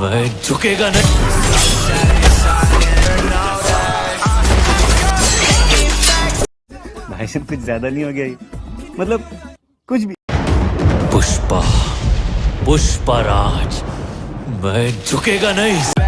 मैं झुकेगा नहीं। भाई कुछ ज़्यादा नहीं हो गया मतलब कुछ भी। पुष्पा पुष्पा राज मैं झुकेगा नहीं।